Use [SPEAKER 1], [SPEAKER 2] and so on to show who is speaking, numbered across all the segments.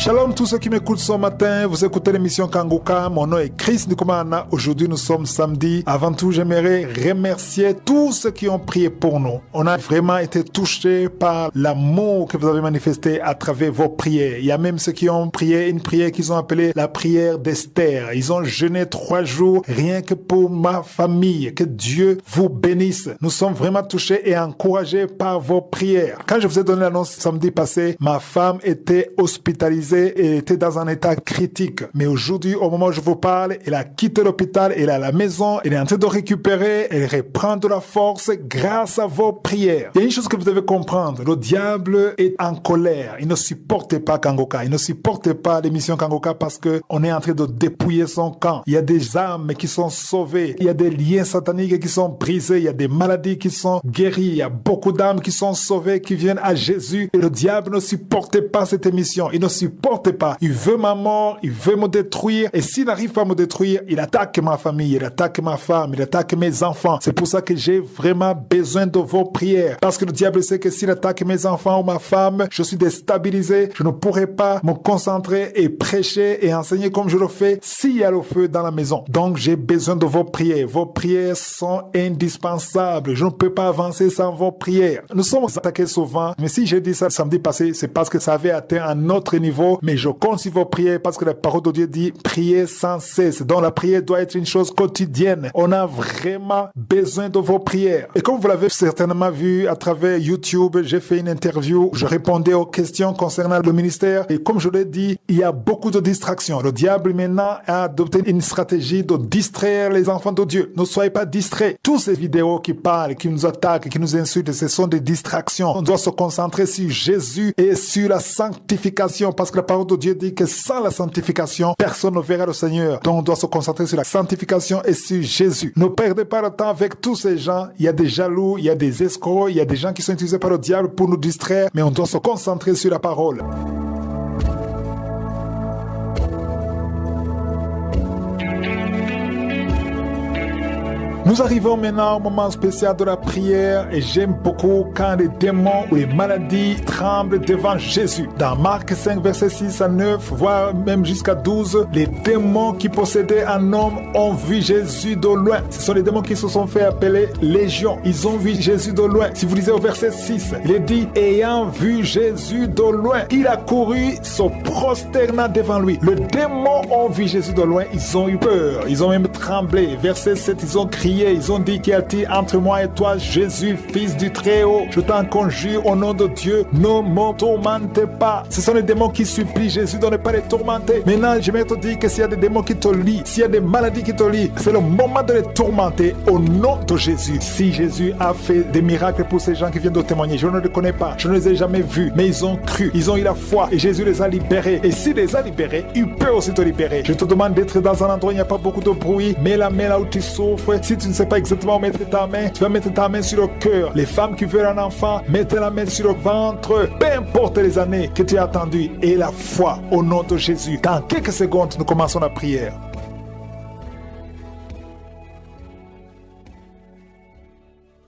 [SPEAKER 1] Shalom tous ceux qui m'écoutent ce matin, vous écoutez l'émission Kanguka, mon nom est Chris Nikumana, aujourd'hui nous sommes samedi. Avant tout j'aimerais remercier tous ceux qui ont prié pour nous. On a vraiment été touchés par l'amour que vous avez manifesté à travers vos prières. Il y a même ceux qui ont prié une prière qu'ils ont appelée la prière d'Esther. Ils ont jeûné trois jours rien que pour ma famille. Que Dieu vous bénisse. Nous sommes vraiment touchés et encouragés par vos prières. Quand je vous ai donné l'annonce samedi passé, ma femme était hospitalisée était dans un état critique. Mais aujourd'hui, au moment où je vous parle, elle a quitté l'hôpital, elle est à la maison, elle est en train de récupérer, elle reprend de la force grâce à vos prières. Il y a une chose que vous devez comprendre. Le diable est en colère. Il ne supporte pas Kangoka. Il ne supporte pas l'émission Kangoka parce que on est en train de dépouiller son camp. Il y a des âmes qui sont sauvées. Il y a des liens sataniques qui sont brisés. Il y a des maladies qui sont guéries. Il y a beaucoup d'âmes qui sont sauvées, qui viennent à Jésus. Et le diable ne supporte pas cette émission. Il ne supporte supporte pas. Il veut ma mort, il veut me détruire. Et s'il n'arrive pas à me détruire, il attaque ma famille, il attaque ma femme, il attaque mes enfants. C'est pour ça que j'ai vraiment besoin de vos prières. Parce que le diable sait que s'il attaque mes enfants ou ma femme, je suis déstabilisé. Je ne pourrai pas me concentrer et prêcher et enseigner comme je le fais s'il y a le feu dans la maison. Donc j'ai besoin de vos prières. Vos prières sont indispensables. Je ne peux pas avancer sans vos prières. Nous sommes attaqués souvent, mais si j'ai dit ça samedi passé, c'est parce que ça avait atteint un autre niveau mais je compte sur vos prières parce que la parole de Dieu dit prier sans cesse. Donc la prière doit être une chose quotidienne. On a vraiment besoin de vos prières. Et comme vous l'avez certainement vu à travers YouTube, j'ai fait une interview, je répondais aux questions concernant le ministère et comme je l'ai dit, il y a beaucoup de distractions. Le diable maintenant a adopté une stratégie de distraire les enfants de Dieu. Ne soyez pas distraits. Toutes ces vidéos qui parlent, qui nous attaquent, qui nous insultent, ce sont des distractions. On doit se concentrer sur Jésus et sur la sanctification parce que la parole de Dieu dit que sans la sanctification, personne ne verra le Seigneur. Donc on doit se concentrer sur la sanctification et sur Jésus. Ne perdez pas le temps avec tous ces gens. Il y a des jaloux, il y a des escrocs, il y a des gens qui sont utilisés par le diable pour nous distraire, mais on doit se concentrer sur la parole. Nous arrivons maintenant au moment spécial de la prière et j'aime beaucoup quand les démons ou les maladies tremblent devant Jésus. Dans Marc 5, verset 6 à 9, voire même jusqu'à 12, les démons qui possédaient un homme ont vu Jésus de loin. Ce sont les démons qui se sont fait appeler légions. Ils ont vu Jésus de loin. Si vous lisez au verset 6, il est dit, ayant vu Jésus de loin, il a couru, se prosterna devant lui. Les démons ont vu Jésus de loin, ils ont eu peur, ils ont même tremblé. Verset 7, ils ont crié ils ont dit qu'il y a entre moi et toi, Jésus, fils du Très-Haut. Je t'en conjure au nom de Dieu, ne me tourmente pas. Ce sont les démons qui supplient Jésus de ne pas les tourmenter. Maintenant, je vais te dire que s'il y a des démons qui te lient, s'il y a des maladies qui te lient, c'est le moment de les tourmenter au nom de Jésus. Si Jésus a fait des miracles pour ces gens qui viennent de témoigner, je ne les connais pas, je ne les ai jamais vus, mais ils ont cru, ils ont eu la foi et Jésus les a libérés. Et s'il les a libérés, il peut aussi te libérer. Je te demande d'être dans un endroit où il n'y a pas beaucoup de bruit, mets la main là où tu souffres. Si tu ne sais pas exactement où mettre ta main, tu vas mettre ta main sur le cœur. Les femmes qui veulent un enfant, mettez la main sur le ventre. Peu importe les années que tu as attendu et la foi au nom de Jésus. Dans quelques secondes, nous commençons la prière.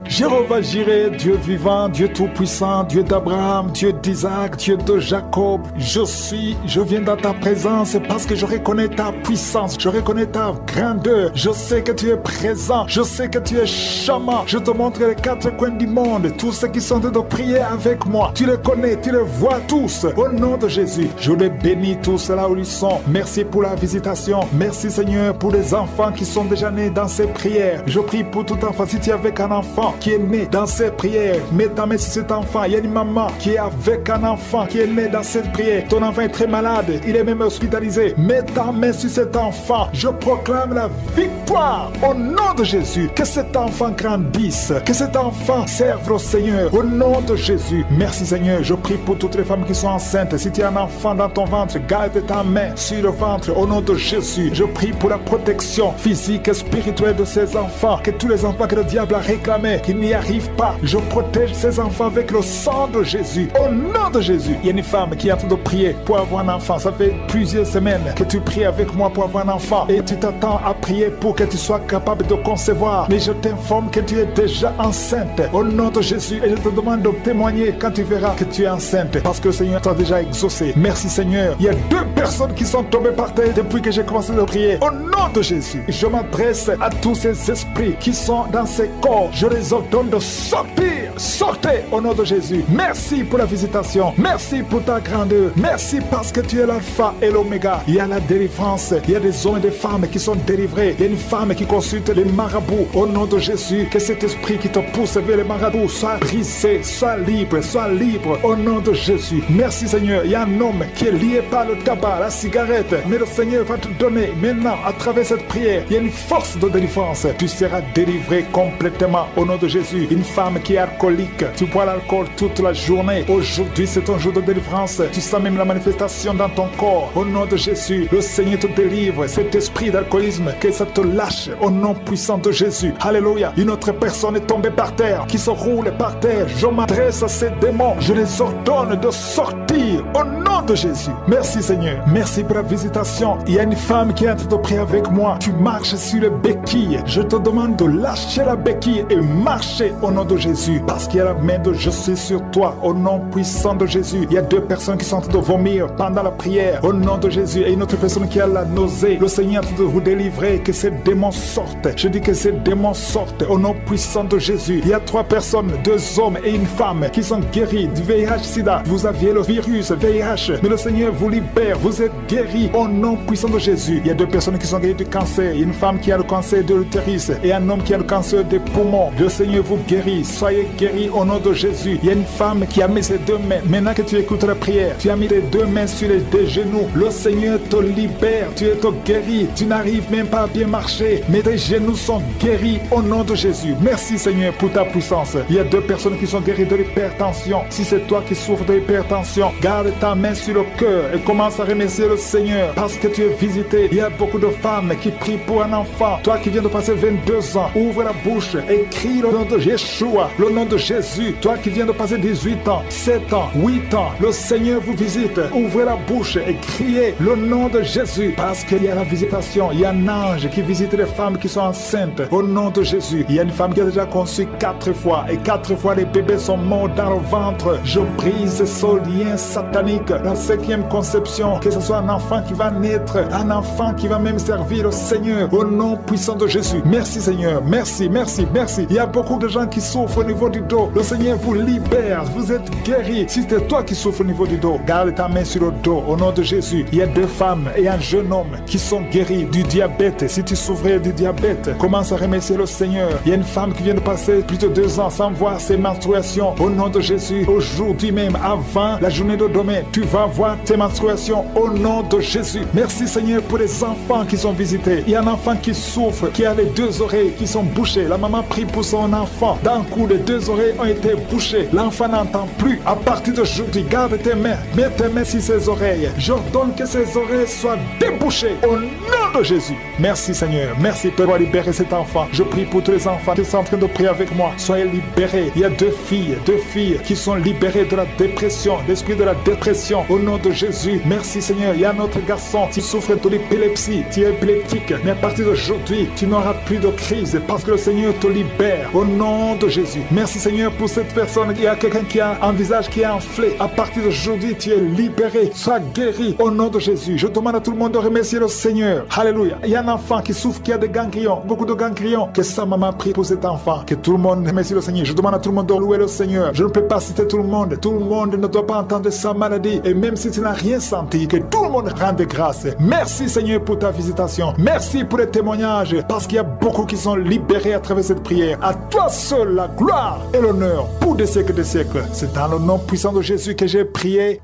[SPEAKER 1] Jéhovah Jireh, Dieu vivant, Dieu tout-puissant, Dieu d'Abraham, Dieu d'Isaac, Dieu de Jacob, je suis, je viens dans ta présence parce que je reconnais ta puissance, je reconnais ta grandeur, je sais que tu es présent, je sais que tu es chamant, je te montre les quatre coins du monde, tous ceux qui sont de prier avec moi, tu les connais, tu les vois tous, au nom de Jésus, je les bénis tous là où ils sont, merci pour la visitation, merci Seigneur pour les enfants qui sont déjà nés dans ces prières, je prie pour tout enfant, si tu es avec un enfant, qui est né dans cette prière, mets ta main sur cet enfant. Il y a une maman qui est avec un enfant qui est né dans cette prière. Ton enfant est très malade, il est même hospitalisé. Mets ta main sur cet enfant. Je proclame la victoire au nom de Jésus. Que cet enfant grandisse, que cet enfant serve au Seigneur au nom de Jésus. Merci Seigneur. Je prie pour toutes les femmes qui sont enceintes. Si tu as un enfant dans ton ventre, garde ta main sur le ventre au nom de Jésus. Je prie pour la protection physique et spirituelle de ces enfants. Que tous les enfants que le diable a réclamés, qu'il n'y arrive pas. Je protège ces enfants avec le sang de Jésus. Au nom de Jésus. Il y a une femme qui est en train de prier pour avoir un enfant. Ça fait plusieurs semaines que tu pries avec moi pour avoir un enfant. Et tu t'attends à prier pour que tu sois capable de concevoir. Mais je t'informe que tu es déjà enceinte. Au nom de Jésus. Et je te demande de témoigner quand tu verras que tu es enceinte. Parce que le Seigneur t'a déjà exaucé. Merci Seigneur. Il y a deux personnes qui sont tombées par terre depuis que j'ai commencé à prier. Au nom de Jésus. Je m'adresse à tous ces esprits qui sont dans ces corps. Je les ordonne de sortir. Sortez au nom de Jésus. Merci pour la visitation. Merci pour ta grandeur. Merci parce que tu es l'alpha et l'oméga. Il y a la délivrance. Il y a des hommes et des femmes qui sont délivrés. Il y a une femme qui consulte les marabouts. Au nom de Jésus, que cet esprit qui te pousse vers les marabouts soit brisé, soit libre, soit libre. Au nom de Jésus. Merci Seigneur. Il y a un homme qui est lié par le tabac, la cigarette. Mais le Seigneur va te donner maintenant, à travers cette prière, il y a une force de délivrance. Tu seras délivré complètement au nom de Jésus. Une femme qui est alcoolique, tu bois l'alcool toute la journée. Aujourd'hui, c'est ton jour de délivrance. Tu sens même la manifestation dans ton corps. Au nom de Jésus, le Seigneur te délivre. Cet esprit d'alcoolisme, que ça te lâche au nom puissant de Jésus. Alléluia. Une autre personne est tombée par terre, qui se roule par terre. Je m'adresse à ces démons. Je les ordonne de sortir au nom de Jésus. Merci Seigneur. Merci pour la visitation. Il y a une femme qui est en train de prier avec moi. Tu marches sur le béquille. Je te demande de lâcher la béquille et marcher au nom de Jésus. Parce qu'il y a la main de je suis sur toi. Au nom puissant de Jésus. Il y a deux personnes qui sont en train de vomir pendant la prière. Au nom de Jésus. Et une autre personne qui a la nausée. Le Seigneur est en train de vous délivrer. Que ces démons sortent. Je dis que ces démons sortent. Au nom puissant de Jésus. Il y a trois personnes, deux hommes et une femme qui sont guéris du VIH-Sida. Vous aviez le virus VIH. Mais le Seigneur vous libère. Vous êtes guéris au nom puissant de Jésus. Il y a deux personnes qui sont guéries du cancer. Une femme qui a le cancer de l'utérus et un homme qui a le cancer des poumons. Le Seigneur vous guérit. Soyez guéris au nom de Jésus. Il y a une femme qui a mis ses deux mains. Maintenant que tu écoutes la prière, tu as mis tes deux mains sur les deux genoux. Le Seigneur te libère. Tu es guéri. Tu n'arrives même pas à bien marcher. Mais tes genoux sont guéris au nom de Jésus. Merci Seigneur pour ta puissance. Il y a deux personnes qui sont guéries de l'hypertension. Si c'est toi qui souffres de l'hypertension, garde ta main sur le cœur et commence à remercier le Seigneur parce que tu es visité. Il y a beaucoup de femmes qui prient pour un enfant. Toi qui viens de passer 22 ans, ouvre la bouche et crie le nom de Yeshua, le nom de Jésus. Toi qui viens de passer 18 ans, 7 ans, 8 ans, le Seigneur vous visite. Ouvrez la bouche et criez le nom de Jésus parce qu'il y a la visitation. Il y a un ange qui visite les femmes qui sont enceintes. Au nom de Jésus, il y a une femme qui a déjà conçu quatre fois et quatre fois les bébés sont morts dans le ventre. Je brise ce lien satanique. La cinquième conception, que ce soit un enfant qui va naître, un enfant qui va même servir le Seigneur. Au nom puissant de Jésus. Merci Seigneur. Merci, merci, merci. Il y a beaucoup de gens qui souffrent au niveau du dos. Le Seigneur vous libère. Vous êtes guéris. Si c'est toi qui souffres au niveau du dos, garde ta main sur le dos. Au nom de Jésus. Il y a deux femmes et un jeune homme qui sont guéris du diabète. Si tu souffrais du diabète, commence à remercier le Seigneur. Il y a une femme qui vient de passer plus de deux ans sans voir ses menstruations. Au nom de Jésus, aujourd'hui même, avant la journée de demain, tu vas voir tes menstruations au nom de Jésus. Merci Seigneur pour les enfants qui sont visités. Il y a un enfant qui souffre, qui a les deux oreilles qui sont bouchées. La maman prie pour son enfant. D'un coup, les deux oreilles ont été bouchées. L'enfant n'entend plus. À partir d'aujourd'hui, garde tes mains. Mets tes mains sur ses oreilles. J'ordonne que ses oreilles soient débouchées au nom de Jésus. Merci Seigneur. Merci pour libérer cet enfant. Je prie pour tous les enfants qui sont en train de prier avec moi. Soyez libérés. Il y a deux filles, deux filles qui sont libérées de la dépression, l'esprit de la dépression. Au nom de Jésus. Merci Seigneur. Il y a un autre garçon qui souffre de l'épilepsie. Tu es épileptique. Mais à partir d'aujourd'hui, tu n'auras plus de crise parce que le Seigneur te libère. Au nom de Jésus. Merci Seigneur pour cette personne. Il y a quelqu'un qui a un visage qui est enflé. À partir d'aujourd'hui, tu es libéré. Sois guéri. Au nom de Jésus. Je demande à tout le monde de remercier le Seigneur. Alléluia. Il y a un enfant qui souffre, qui a des ganglions, beaucoup de ganglions. Que sa maman prie pour cet enfant. Que tout le monde remercie le Seigneur. Je demande à tout le monde de louer le Seigneur. Je ne peux pas citer tout le monde. Tout le monde ne doit pas entendre sa maladie. Et même si tu n'as rien senti, que tout le monde rende grâce. Merci Seigneur pour ta visitation. Merci pour les témoignages. Parce qu'il y a beaucoup qui sont libérés à travers cette prière. À toi seul la gloire et l'honneur pour des siècles des siècles. C'est dans le nom puissant de Jésus que j'ai prié.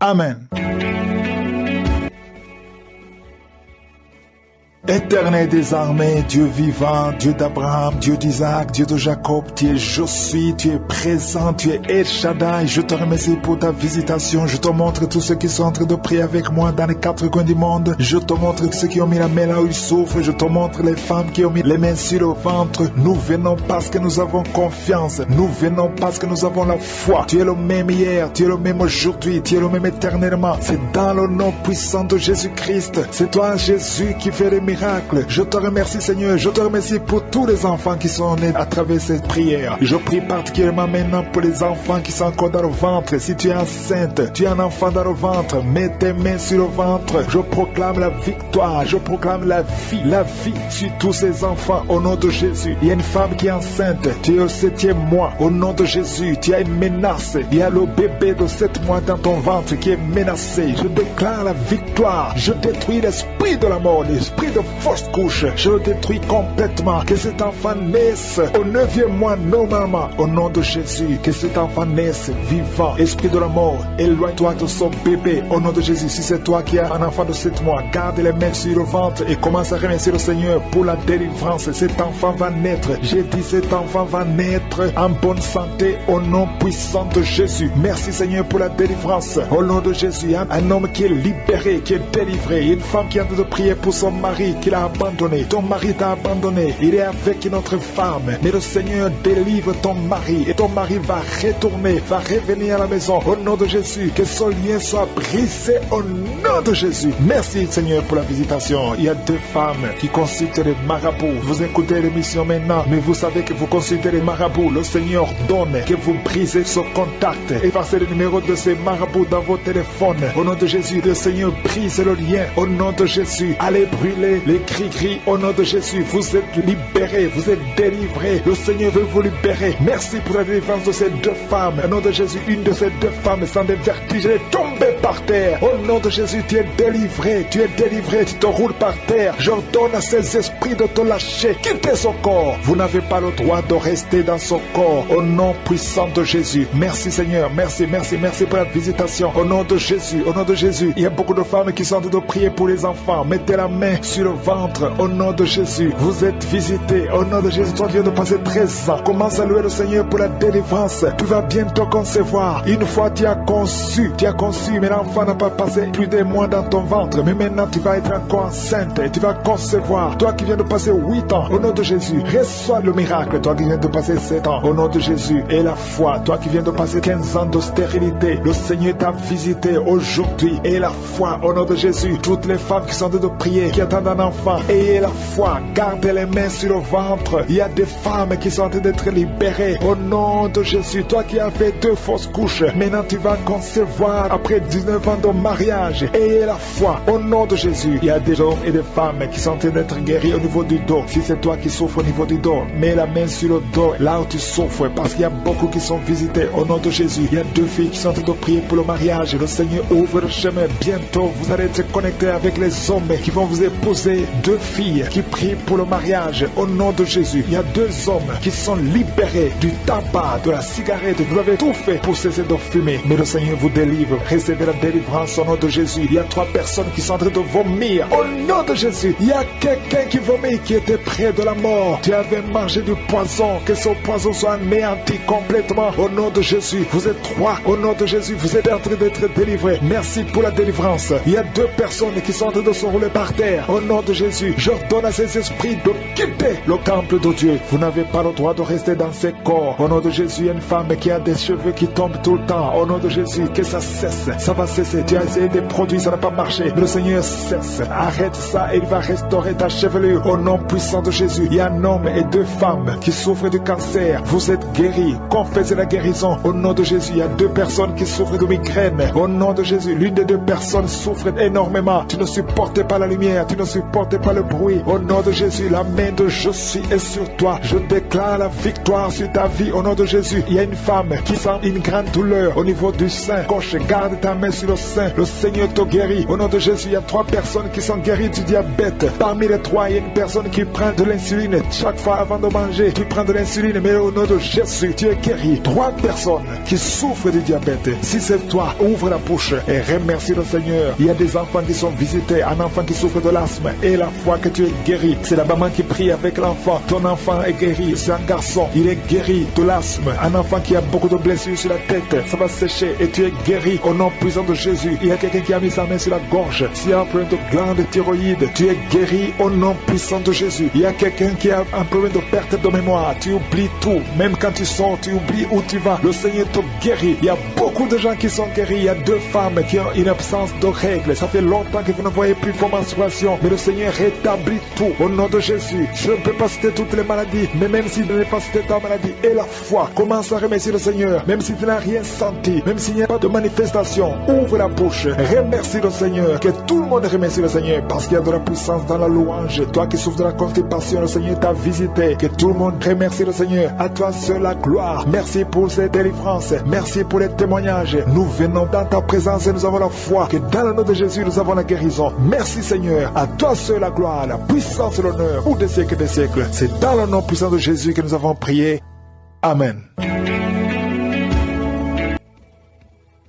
[SPEAKER 1] Amen. Éternel des armées, Dieu vivant, Dieu d'Abraham, Dieu d'Isaac, Dieu de Jacob, tu es je suis, tu es présent, tu es El. Je te remercie pour ta visitation. Je te montre tous ceux qui sont en train de prier avec moi dans les quatre coins du monde. Je te montre ceux qui ont mis la main là où ils souffrent. Je te montre les femmes qui ont mis les mains sur le ventre. Nous venons parce que nous avons confiance. Nous venons parce que nous avons la foi. Tu es le même hier, tu es le même aujourd'hui, tu es le même éternellement. C'est dans le nom puissant de Jésus-Christ. C'est toi, Jésus, qui fait les miracles. Je te remercie, Seigneur. Je te remercie pour tous les enfants qui sont nés à travers cette prière. Je prie particulièrement maintenant pour les enfants qui sont encore dans le ventre. Si tu es enceinte, tu es un enfant dans le ventre, mets tes mains sur le ventre. Je proclame la victoire. Je proclame la vie. La vie sur tous ces enfants au nom de Jésus. Il y a une femme qui est enceinte. Tu es au septième mois. Au nom de Jésus, tu as une menace. Il y a le bébé de sept mois dans ton ventre qui est menacé. Je déclare la victoire. Je détruis l'esprit de la mort, l'esprit de fausse couche. Je le détruis complètement. Cet enfant naisse au neuvième mois normalement. Au nom de Jésus, que cet enfant naisse vivant. Esprit de la mort, éloigne-toi de son bébé. Au nom de Jésus, si c'est toi qui as un enfant de sept mois, garde les mains sur le ventre et commence à remercier le Seigneur pour la délivrance. Cet enfant va naître. J'ai dit cet enfant va naître en bonne santé au nom puissant de Jésus. Merci Seigneur pour la délivrance. Au nom de Jésus, un, un homme qui est libéré, qui est délivré. Une femme qui a de prier pour son mari qui l'a abandonné. Ton mari t'a abandonné. Il est avec une autre femme. Mais le Seigneur délivre ton mari et ton mari va retourner, va revenir à la maison. Au nom de Jésus, que son lien soit brisé au nom de Jésus. Merci Seigneur pour la visitation. Il y a deux femmes qui consultent les marabouts. Vous écoutez l'émission maintenant, mais vous savez que vous consultez les marabouts. Le Seigneur donne que vous brisez ce contact. Et passez le numéro de ces marabouts dans vos téléphones. Au nom de Jésus, le Seigneur brise le lien. Au nom de Jésus, allez brûler les cris-cris. Au nom de Jésus, vous êtes libérés, vous êtes délivrés. Le Seigneur veut vous libérer. Merci pour la délivrance de ces deux femmes. Au nom de Jésus, une de ces deux femmes sans des vertiges est tombée par terre. Au nom de Jésus, tu es délivré, tu es délivré, tu te roules par terre. J'ordonne à ces esprits de te lâcher. Quittez son corps. Vous n'avez pas le droit de rester dans son corps. Au nom puissant de Jésus. Merci Seigneur, merci, merci, merci pour la visitation. Au nom de Jésus, au nom de Jésus, il y a beaucoup de femmes qui sont en train de prier pour les enfants. Mettez la main sur le ventre. Au nom de Jésus, vous êtes visités. Au nom de Jésus, toi qui viens de passer 13 ans, commence à louer le Seigneur pour la délivrance. Tu vas bientôt concevoir. Une fois tu as conçu, tu as conçu, mais l'enfant n'a pas passé plus d'un mois dans ton ventre? Mais maintenant tu vas être encore enceinte et tu vas concevoir. Toi qui viens de passer 8 ans, au nom de Jésus, reçois le miracle. Toi qui viens de passer 7 ans, au nom de Jésus, et la foi. Toi qui viens de passer 15 ans de stérilité, le Seigneur t'a visité aujourd'hui. Et la foi, au nom de Jésus, toutes les femmes qui sont en train de prier, qui attendent un enfant, ayez la foi, gardez les mains sur le ventre. Il y a des femmes qui sont en train d'être libérées. Au nom de Jésus, toi qui as fait deux fausses couches, maintenant tu vas concevoir après 19 ans de mariage. Ayez la foi, au nom de Jésus. Il y a des hommes et des femmes qui sont en train d'être guéris au niveau du dos. Si c'est toi qui souffres au niveau du dos, mets la main sur le dos, là où tu souffres, parce qu'il y a beaucoup qui sont visités au nom de Jésus. Il y a deux filles qui sont en train de prier pour le mariage. Le Seigneur ouvre le chemin. Bientôt, vous allez être connectés avec les hommes qui vont vous épouser. Deux filles qui prient pour le mariage au nom de Jésus. Il y a deux hommes qui sont libérés du tabac, de la cigarette. Vous avez tout fait pour cesser de fumer. Mais le Seigneur vous délivre. La délivrance au nom de Jésus. Il y a trois personnes qui sont en train de vomir. Au nom de Jésus, il y a quelqu'un qui vomit qui était près de la mort. Tu avais mangé du poison. Que ce poison soit anéanti complètement. Au nom de Jésus, vous êtes trois. Au nom de Jésus, vous êtes en train d'être délivrés. Merci pour la délivrance. Il y a deux personnes qui sont en train de se rouler par terre. Au nom de Jésus, j'ordonne à ces esprits de quitter le temple de Dieu. Vous n'avez pas le droit de rester dans ces corps. Au nom de Jésus, il y a une femme qui a des cheveux qui tombent tout le temps. Au nom de Jésus, que ça cesse. Ça va cesser. Tu as essayé des produits, ça n'a pas marché. Mais le Seigneur cesse. Arrête ça et il va restaurer ta chevelure. Au nom puissant de Jésus, il y a un homme et deux femmes qui souffrent du cancer. Vous êtes guéris. Confessez la guérison. Au nom de Jésus, il y a deux personnes qui souffrent de migraine. Au nom de Jésus, l'une des deux personnes souffre énormément. Tu ne supportes pas la lumière. Tu ne supportes pas le bruit. Au nom de Jésus, la main de je suis est sur toi. Je déclare la victoire sur ta vie. Au nom de Jésus, il y a une femme qui sent une grande douleur au niveau du sein gauche. Garde ta main sur le sein. Le Seigneur te guérit. Au nom de Jésus, il y a trois personnes qui sont guéries du diabète. Parmi les trois, il y a une personne qui prend de l'insuline chaque fois avant de manger. Tu prends de l'insuline, mais au nom de Jésus, tu es guéri. Trois personnes qui souffrent du diabète. Si c'est toi, ouvre la bouche et remercie le Seigneur. Il y a des enfants qui sont visités, un enfant qui souffre de l'asthme et la foi que tu es guéri. C'est la maman qui prie avec l'enfant. Ton enfant est guéri. C'est un garçon. Il est guéri de l'asthme. Un enfant qui a beaucoup de blessures sur la tête. Ça va sécher et tu es guéri au nom puissant de Jésus. Il y a quelqu'un qui a mis sa main sur la gorge. S'il y a un problème de glande thyroïde, tu es guéri au nom puissant de Jésus. Il y a quelqu'un qui a un problème de perte de mémoire. Tu oublies tout. Même quand tu sors, tu oublies où tu vas. Le Seigneur te guérit. Il y a beaucoup de gens qui sont guéris. Il y a deux femmes qui ont une absence de règles. Ça fait longtemps que vous ne voyez plus vos menstruations. Mais le Seigneur rétablit tout au nom de Jésus. Je ne peux pas citer toutes les maladies, mais même si tu n'as pas cité ta maladie et la foi, commence à remercier le Seigneur. Même si tu n'as rien senti, même s'il n'y a pas de manifestation, ouvre la bouche. Remercie le Seigneur. Que tout le monde remercie le Seigneur parce qu'il y a de la puissance dans la louange. Toi qui souffres de la constipation, le Seigneur t'a visité. Que tout le monde remercie le Seigneur. À toi seul la gloire. Merci pour cette délivrance. Merci pour les témoignages. Nous venons dans ta présence et nous avons la foi que dans le nom de Jésus, nous avons la guérison. Merci Seigneur. À toi seul la gloire, la puissance et l'honneur pour des siècles et des siècles. C'est dans le nom puissant de Jésus que nous avons prié. Amen.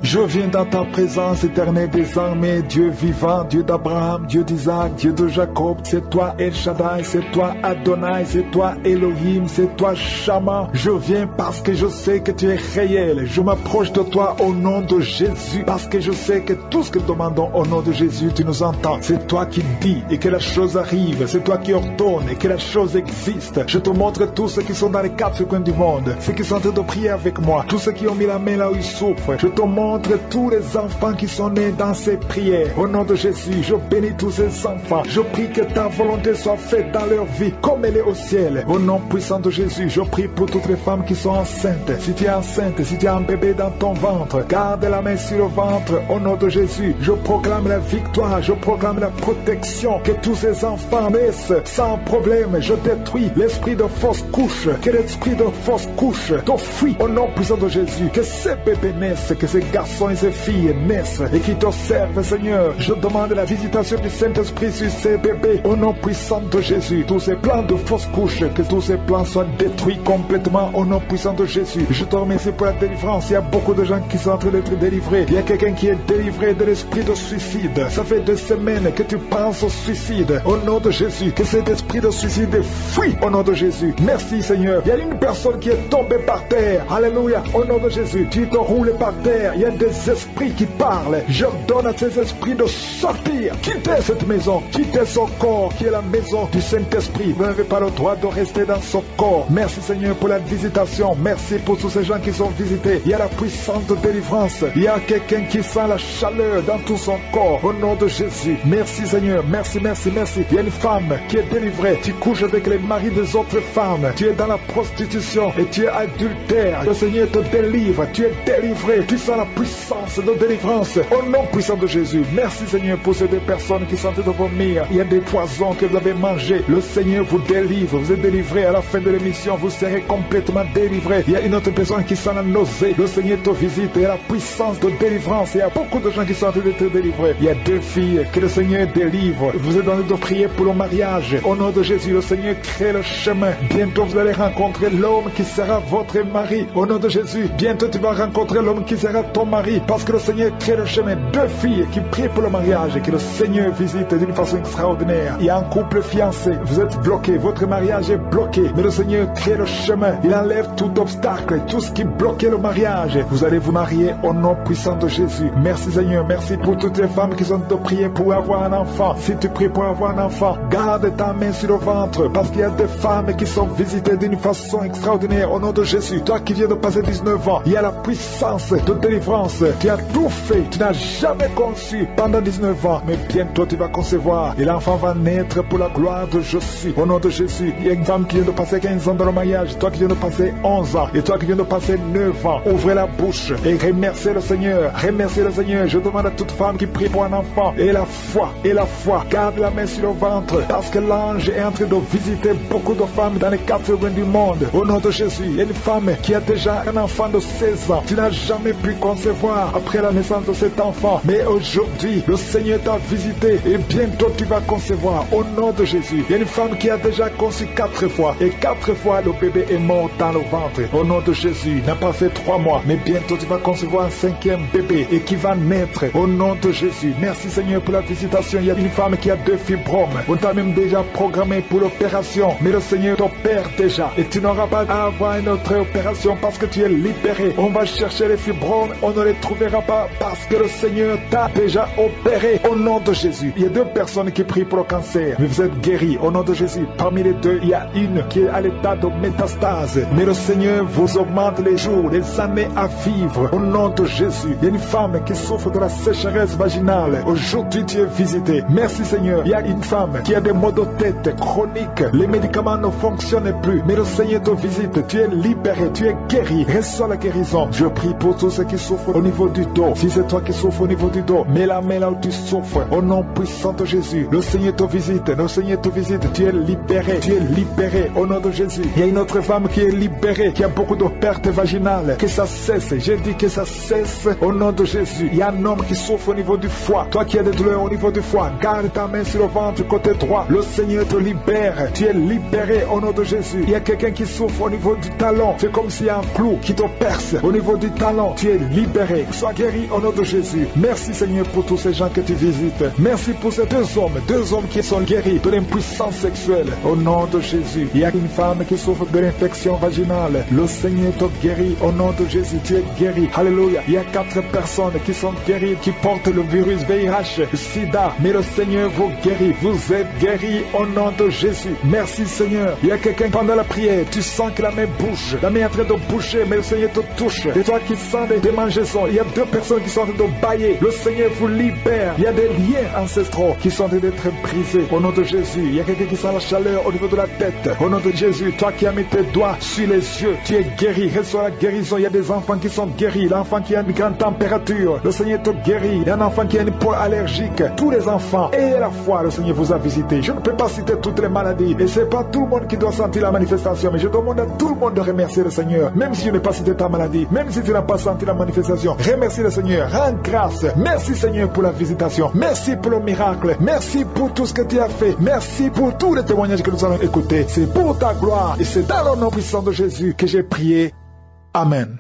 [SPEAKER 1] Je viens dans ta présence éternelle des armées, Dieu vivant, Dieu d'Abraham, Dieu d'Isaac, Dieu de Jacob. C'est toi El Shaddai, c'est toi Adonai, c'est toi Elohim, c'est toi Shama. Je viens parce que je sais que tu es réel. Je m'approche de toi au nom de Jésus parce que je sais que tout ce que nous demandons au nom de Jésus, tu nous entends. C'est toi qui dis et que la chose arrive. C'est toi qui ordonne et que la chose existe. Je te montre tous ceux qui sont dans les quatre coins du monde, ceux qui sont en train de prier avec moi, tous ceux qui ont mis la main là où ils souffrent. Je te montre tous les enfants qui sont nés dans ces prières. Au nom de Jésus, je bénis tous ces enfants. Je prie que ta volonté soit faite dans leur vie comme elle est au ciel. Au nom puissant de Jésus, je prie pour toutes les femmes qui sont enceintes. Si tu es enceinte, si tu as un bébé dans ton ventre, garde la main sur le ventre. Au nom de Jésus, je proclame la victoire, je proclame la protection. Que tous ces enfants naissent sans problème. Je détruis l'esprit de fausse couche. Que l'esprit de fausse couche te fuit au nom puissant de Jésus. Que ces bébés naissent, que ces garçons et ces filles naissent et qui t'observent, Seigneur. Je demande la visitation du Saint-Esprit sur ces bébés au nom puissant de Jésus. Tous ces plans de fausses couches, que tous ces plans soient détruits complètement au nom puissant de Jésus. Je te remercie pour la délivrance. Il y a beaucoup de gens qui sont en train d'être délivrés. Il y a quelqu'un qui est délivré de l'esprit de suicide. Ça fait deux semaines que tu penses au suicide. Au nom de Jésus, que cet esprit de suicide fuit au nom de Jésus. Merci Seigneur. Il y a une personne qui est tombée par terre. Alléluia. Au nom de Jésus, tu te roules par terre. Des esprits qui parlent. J'ordonne à ces esprits de sortir, quitter cette maison, quitter son corps qui est la maison du Saint-Esprit. Vous n'avez pas le droit de rester dans son corps. Merci Seigneur pour la visitation. Merci pour tous ces gens qui sont visités. Il y a la puissance de délivrance. Il y a quelqu'un qui sent la chaleur dans tout son corps. Au nom de Jésus. Merci Seigneur. Merci, merci, merci. Il y a une femme qui est délivrée. Tu couches avec les maris des autres femmes. Tu es dans la prostitution et tu es adultère. Le Seigneur te délivre. Tu es délivré. Tu sens la puissance de délivrance. Au nom puissant de Jésus. Merci Seigneur pour ces deux personnes qui sont en train de vomir. Il y a des poisons que vous avez mangés. Le Seigneur vous délivre. Vous êtes délivré à la fin de l'émission. Vous serez complètement délivré. Il y a une autre personne qui sent la nausée. Le Seigneur te visite. Il y a la puissance de délivrance. Il y a beaucoup de gens qui sont en train d'être délivrés. Il y a deux filles que le Seigneur délivre. Vous êtes en train de prier pour le mariage. Au nom de Jésus, le Seigneur crée le chemin. Bientôt vous allez rencontrer l'homme qui sera votre mari. Au nom de Jésus, bientôt tu vas rencontrer l'homme qui sera ton mari. Parce que le Seigneur crée le chemin. Deux filles qui prient pour le mariage et que le Seigneur visite d'une façon extraordinaire. Il y a un couple fiancé. Vous êtes bloqué. Votre mariage est bloqué. Mais le Seigneur crée le chemin. Il enlève tout obstacle, tout ce qui bloquait le mariage. Vous allez vous marier au nom puissant de Jésus. Merci Seigneur. Merci pour toutes les femmes qui sont de prier pour avoir un enfant. Si tu pries pour avoir un enfant, garde ta main sur le ventre. Parce qu'il y a des femmes qui sont visitées d'une façon extraordinaire au nom de Jésus. Toi qui viens de passer 19 ans, il y a la puissance de délivrance. Tu as tout fait. Tu n'as jamais conçu pendant 19 ans. Mais bientôt tu vas concevoir. Et l'enfant va naître pour la gloire de Jésus. Au nom de Jésus. Il y a une femme qui vient de passer 15 ans dans le mariage. Toi qui viens de passer 11 ans. Et toi qui viens de passer 9 ans. Ouvrez la bouche et remerciez le Seigneur. Remerciez le Seigneur. Je demande à toute femme qui prie pour un enfant. Et la foi. Et la foi. Garde la main sur le ventre. Parce que l'ange est en train de visiter beaucoup de femmes dans les quatre coins du monde. Au nom de Jésus. Il y a une femme qui a déjà un enfant de 16 ans. Tu n'as jamais pu concevoir concevoir après la naissance de cet enfant. Mais aujourd'hui, le Seigneur t'a visité et bientôt tu vas concevoir au nom de Jésus. Il y a une femme qui a déjà conçu quatre fois et quatre fois le bébé est mort dans le ventre. Au nom de Jésus, n'a pas fait trois mois, mais bientôt tu vas concevoir un cinquième bébé et qui va naître au nom de Jésus. Merci Seigneur pour la visitation. Il y a une femme qui a deux fibromes. On t'a même déjà programmé pour l'opération, mais le Seigneur t'opère déjà et tu n'auras pas à avoir une autre opération parce que tu es libéré. On va chercher les fibromes, ne les trouvera pas parce que le Seigneur t'a déjà opéré au nom de Jésus. Il y a deux personnes qui prient pour le cancer, mais vous êtes guéris au nom de Jésus. Parmi les deux, il y a une qui est à l'état de métastase, mais le Seigneur vous augmente les jours, les années à vivre au nom de Jésus. Il y a une femme qui souffre de la sécheresse vaginale. Aujourd'hui, tu es visité. Merci Seigneur. Il y a une femme qui a des maux de tête chroniques. Les médicaments ne fonctionnent plus, mais le Seigneur te visite. Tu es libéré, tu es guéri. Reçois la guérison. Je prie pour tous ceux qui souffrent au niveau du dos. Si c'est toi qui souffres au niveau du dos, mets la main là où tu souffres. Au nom puissant de Jésus, le Seigneur te visite. Le Seigneur te visite. Tu es libéré. Tu es libéré au nom de Jésus. Il y a une autre femme qui est libérée, qui a beaucoup de pertes vaginales. Que ça cesse. J'ai dit que ça cesse au nom de Jésus. Il y a un homme qui souffre au niveau du foie. Toi qui as des douleurs au niveau du foie, garde ta main sur le ventre côté droit. Le Seigneur te libère. Tu es libéré au nom de Jésus. Il y a quelqu'un qui souffre au niveau du talon. C'est comme s'il y a un clou qui te perce au niveau du talon. Tu es libéré. Sois guéri au nom de Jésus. Merci Seigneur pour tous ces gens que tu visites. Merci pour ces deux hommes, deux hommes qui sont guéris de l'impuissance sexuelle. Au nom de Jésus. Il y a une femme qui souffre de l'infection vaginale. Le Seigneur te guérit au nom de Jésus. Tu es guéri. Alléluia. Il y a quatre personnes qui sont guéries, qui portent le virus VIH, SIDA. Mais le Seigneur vous guérit. Vous êtes guéris au nom de Jésus. Merci Seigneur. Il y a quelqu'un pendant la prière, tu sens que la main bouge. La main est en train de bouger, mais le Seigneur te touche. Et toi qui sens des démangeaisons, il y a deux personnes qui sont en train de bailler. Le Seigneur vous libère. Il y a des liens ancestraux qui sont en train d'être brisés. Au nom de Jésus, il y a quelqu'un qui sent la chaleur au niveau de la tête. Au nom de Jésus, toi qui as mis tes doigts sur les yeux, tu es guéri. Reçois la guérison. Il y a des enfants qui sont guéris. L'enfant qui a une grande température, le Seigneur te guérit. Il y a un enfant qui a une peau allergique. Tous les enfants, et la foi, le Seigneur vous a visité. Je ne peux pas citer toutes les maladies. Et c'est pas tout le monde qui doit sentir la manifestation. Mais je demande à tout le monde de remercier le Seigneur. Même si je n'ai pas cité ta maladie, même si tu n'as pas senti la manifestation, remercie le Seigneur. Rends grâce. Merci Seigneur pour la visitation. Merci pour le miracle. Merci pour tout ce que tu as fait. Merci pour tous les témoignages que nous allons écouter. C'est pour ta gloire. Et c'est dans le nom puissant de Jésus que j'ai prié. Amen.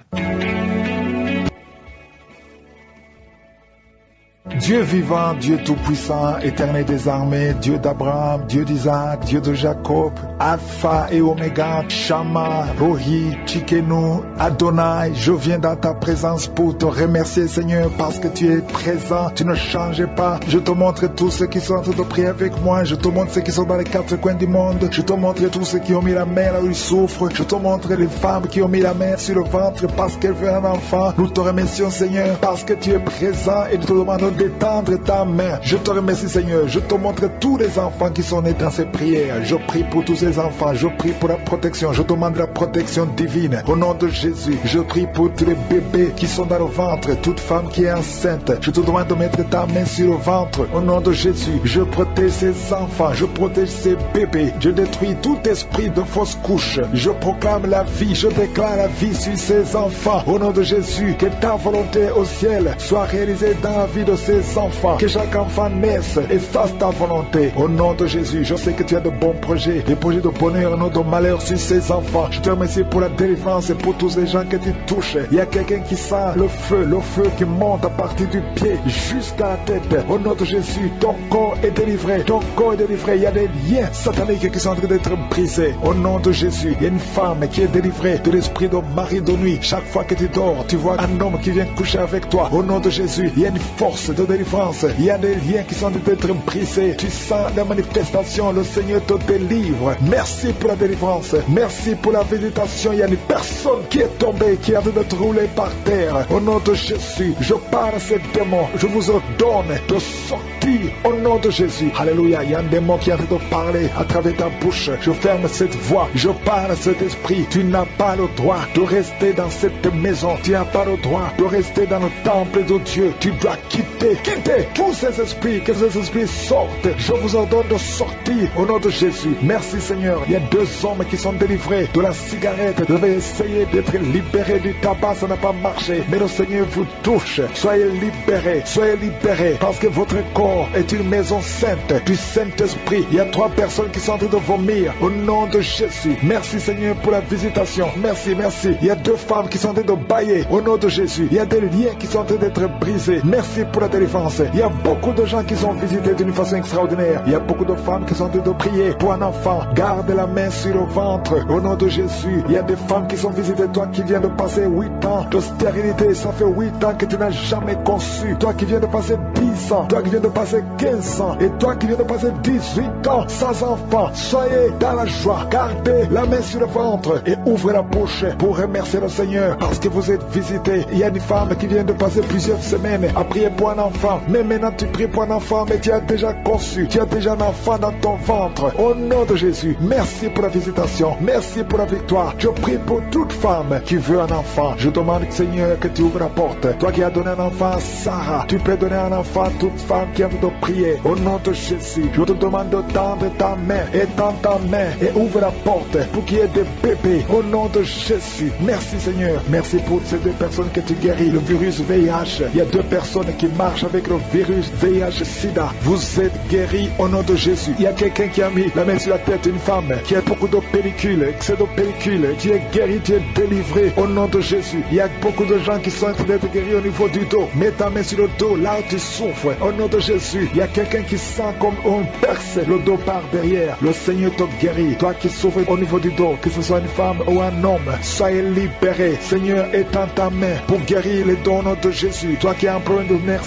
[SPEAKER 1] Dieu vivant, Dieu tout-puissant, éternel des armées, Dieu d'Abraham, Dieu d'Isaac, Dieu de Jacob, Alpha et Oméga, Shama, Rohi, Chikenu, Adonai, je viens dans ta présence pour te remercier Seigneur parce que tu es présent, tu ne changes pas. Je te montre tous ceux qui sont en train de prier avec moi, je te montre ceux qui sont dans les quatre coins du monde, je te montre tous ceux qui ont mis la main là où ils souffrent, je te montre les femmes qui ont mis la main sur le ventre parce qu'elles veulent un enfant. Nous te remercions Seigneur parce que tu es présent et nous te demandons d'étendre ta main. Je te remercie Seigneur. Je te montre tous les enfants qui sont nés dans ces prières. Je prie pour tous ces enfants. Je prie pour la protection. Je demande la protection divine. Au nom de Jésus, je prie pour tous les bébés qui sont dans le ventre. Toute femme qui est enceinte. Je te demande de mettre ta main sur le ventre. Au nom de Jésus, je protège ces enfants. Je protège ces bébés. Je détruis tout esprit de fausse couche. Je proclame la vie. Je déclare la vie sur ces enfants. Au nom de Jésus, que ta volonté au ciel soit réalisée dans la vie de ces enfants. Que chaque enfant naisse et fasse ta volonté. Au nom de Jésus, je sais que tu as de bons projets, des projets de bonheur, non de malheur sur ces enfants. Je te remercie pour la délivrance et pour tous les gens que tu touches. Il y a quelqu'un qui sent le feu, le feu qui monte à partir du pied jusqu'à la tête. Au nom de Jésus, ton corps est délivré. Ton corps est délivré. Il y a des liens sataniques qui sont en train d'être brisés. Au nom de Jésus, il y a une femme qui est délivrée de l'esprit de mari de nuit. Chaque fois que tu dors, tu vois un homme qui vient coucher avec toi. Au nom de Jésus, il y a une force de délivrance. Il y a des liens qui sont d'être brisés. Tu sens la manifestation. Le Seigneur te délivre. Merci pour la délivrance. Merci pour la visitation. Il y a une personne qui est tombée, qui a train d'être roulée par terre. Au nom de Jésus, je parle à ces démons. Je vous ordonne de sortir au nom de Jésus. Alléluia. Il y a un démon qui train de parler à travers ta bouche. Je ferme cette voix. Je parle à cet esprit. Tu n'as pas le droit de rester dans cette maison. Tu n'as pas le droit de rester dans le temple de Dieu. Tu dois quitter quittez, tous ces esprits, que ces esprits sortent. Je vous ordonne de sortir au nom de Jésus. Merci Seigneur. Il y a deux hommes qui sont délivrés de la cigarette. Vous avez essayé d'être libérés du tabac, ça n'a pas marché. Mais le Seigneur vous touche. Soyez libérés, soyez libérés, parce que votre corps est une maison sainte du Saint-Esprit. Il y a trois personnes qui sont en train de vomir au nom de Jésus. Merci Seigneur pour la visitation. Merci, merci. Il y a deux femmes qui sont en train de bailler au nom de Jésus. Il y a des liens qui sont en train d'être brisés. Merci pour la délivrance. Il y a beaucoup de gens qui sont visités d'une façon extraordinaire. Il y a beaucoup de femmes qui sont en train de prier pour un enfant. Garde la main sur le ventre au nom de Jésus. Il y a des femmes qui sont visitées. Toi qui viens de passer 8 ans de stérilité, ça fait 8 ans que tu n'as jamais conçu. Toi qui viens de passer 10 ans, toi qui viens de passer 15 ans, et toi qui viens de passer 18 ans sans enfant, soyez dans la joie. Gardez la main sur le ventre et ouvrez la bouche pour remercier le Seigneur parce que vous êtes visité. Il y a une femme qui vient de passer plusieurs semaines à prier pour un enfant. Mais maintenant tu pries pour un enfant, mais tu as déjà conçu. Tu as déjà un enfant dans ton ventre. Au nom de Jésus, merci pour la visitation. Merci pour la victoire. Je prie pour toute femme qui veut un enfant. Je demande, Seigneur, que tu ouvres la porte. Toi qui as donné un enfant à Sarah, tu peux donner un enfant à toute femme qui a envie de prier. Au nom de Jésus, je te demande de tendre ta main et tendre ta main et ouvre la porte pour qu'il y ait des bébés. Au nom de Jésus, merci Seigneur. Merci pour ces deux personnes que tu guéris. Le virus VIH. Il y a deux personnes qui marchent avec le virus VIH-Sida. Vous êtes guéris au nom de Jésus. Il y a quelqu'un qui a mis la main sur la tête d'une femme qui a beaucoup de pellicules, excès de pellicules. Tu es guéri, tu es délivré au nom de Jésus. Il y a beaucoup de gens qui sont en train d'être guéris au niveau du dos. Mets ta main sur le dos, là où tu souffres. Au nom de Jésus, il y a quelqu'un qui sent comme on perce le dos par derrière. Le Seigneur te guérit. Toi qui souffres au niveau du dos, que ce soit une femme ou un homme, soyez libéré. Seigneur, étends ta main pour guérir les dons au nom de Jésus. Toi qui as un problème de nerf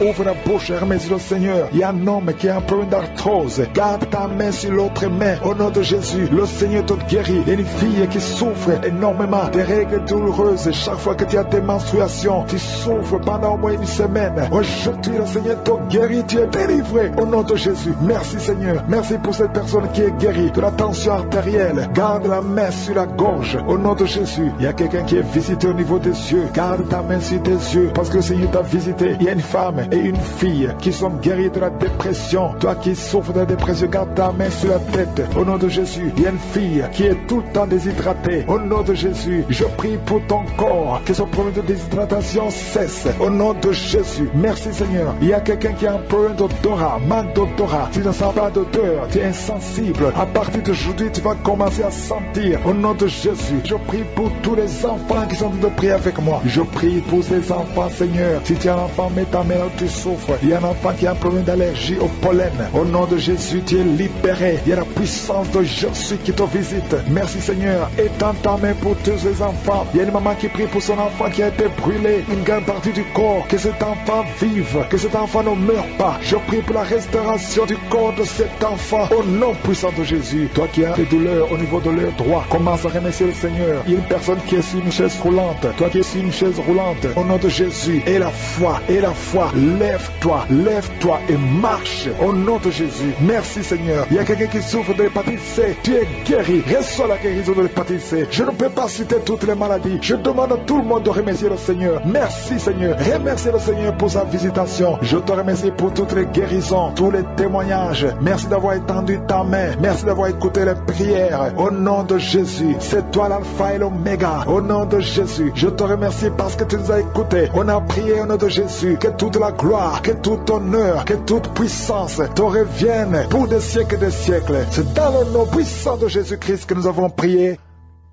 [SPEAKER 1] ouvre la bouche remercie le Seigneur. Il y a un homme qui a un problème d'arthrose. Garde ta main sur l'autre main. Au nom de Jésus, le Seigneur te guérit. Il y a une fille qui souffre énormément des règles douloureuses. Chaque fois que tu as des menstruations, tu souffres pendant au moins une semaine. Aujourd'hui, le Seigneur te guérit. Tu es délivré. Au nom de Jésus. Merci Seigneur. Merci pour cette personne qui est guérie de la tension artérielle. Garde la main sur la gorge. Au nom de Jésus. Il y a quelqu'un qui est visité au niveau des yeux. Garde ta main sur tes yeux. Parce que le Seigneur t'a visité. Il y a une femme et une fille qui sont guéries de la dépression. Toi qui souffres de la dépression, garde ta main sur la tête. Au nom de Jésus. Il y a une fille qui est tout le temps déshydratée. Au nom de Jésus. Je prie pour ton corps. Que ce problème de déshydratation cesse. Au nom de Jésus. Merci Seigneur. Il y a quelqu'un qui a un problème d'odorat. Manque d'odorat. Tu ne sens pas d'odeur. Tu es insensible. À partir d'aujourd'hui, tu vas commencer à sentir. Au nom de Jésus. Je prie pour tous les enfants qui sont en train de prier avec moi. Je prie pour ces enfants, Seigneur. Si tu as un enfant, mets ta main là tu souffres. Il y a un enfant qui a un problème d'allergie au pollen. Au nom de Jésus, tu es libéré. Il y a la puissance de Jésus qui te visite. Merci Seigneur. Étends ta main pour tous les enfants. Il y a une maman qui prie pour son enfant qui a été brûlé. Une grande partie du corps. Que cet enfant vive. Que cet enfant ne meure pas. Prie pour la restauration du corps de cet enfant. Au nom puissant de Jésus. Toi qui as des douleurs au niveau de leur droit. Commence à remercier le Seigneur. Il y a une personne qui est sur une chaise roulante. Toi qui es sur une chaise roulante. Au nom de Jésus. Et la foi. Et la foi. Lève-toi. Lève-toi et marche. Au nom de Jésus. Merci Seigneur. Il y a quelqu'un qui souffre de l'hépatite C. Tu es guéri. Reçois la guérison de l'hépatite C. Je ne peux pas citer toutes les maladies. Je demande à tout le monde de remercier le Seigneur. Merci Seigneur. Remercie le Seigneur pour sa visitation. Je te remercie pour toutes les guérisons, tous les témoignages. Merci d'avoir étendu ta main. Merci d'avoir écouté les prières. Au nom de Jésus. C'est toi l'alpha et l'oméga. Au nom de Jésus. Je te remercie parce que tu nous as écoutés. On a prié au nom de Jésus. Que toute la gloire, que tout honneur, que toute puissance te revienne pour des siècles et des siècles. C'est dans le nom puissant de Jésus-Christ que nous avons prié.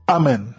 [SPEAKER 1] Amen.